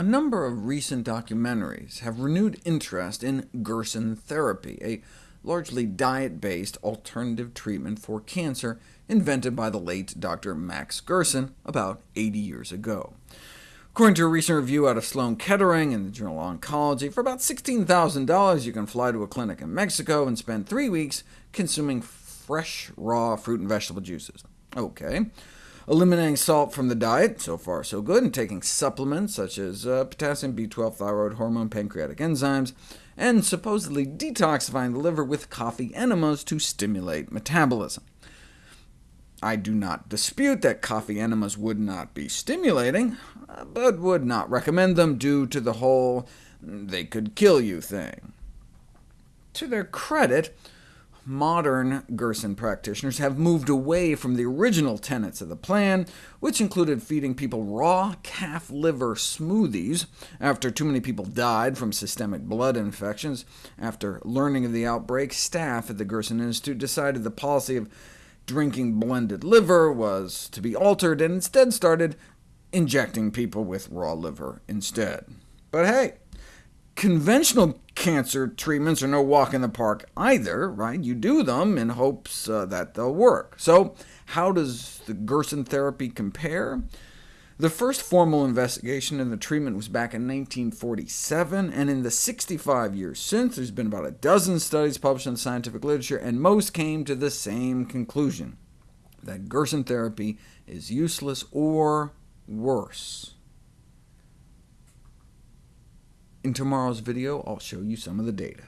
A number of recent documentaries have renewed interest in Gerson therapy, a largely diet-based alternative treatment for cancer invented by the late Dr. Max Gerson about 80 years ago. According to a recent review out of Sloan Kettering in the journal of Oncology, for about $16,000 you can fly to a clinic in Mexico and spend three weeks consuming fresh, raw fruit and vegetable juices. OK. Eliminating salt from the diet, so far so good, and taking supplements such as uh, potassium, B12, thyroid hormone, pancreatic enzymes, and supposedly detoxifying the liver with coffee enemas to stimulate metabolism. I do not dispute that coffee enemas would not be stimulating, uh, but would not recommend them due to the whole they could kill you thing. To their credit, modern Gerson practitioners have moved away from the original tenets of the plan, which included feeding people raw calf liver smoothies after too many people died from systemic blood infections. After learning of the outbreak, staff at the Gerson Institute decided the policy of drinking blended liver was to be altered, and instead started injecting people with raw liver instead. But hey, Conventional cancer treatments are no walk in the park either, right? You do them in hopes uh, that they'll work. So how does the Gerson therapy compare? The first formal investigation in the treatment was back in 1947, and in the 65 years since, there's been about a dozen studies published in the scientific literature, and most came to the same conclusion, that Gerson therapy is useless or worse. In tomorrow's video, I'll show you some of the data.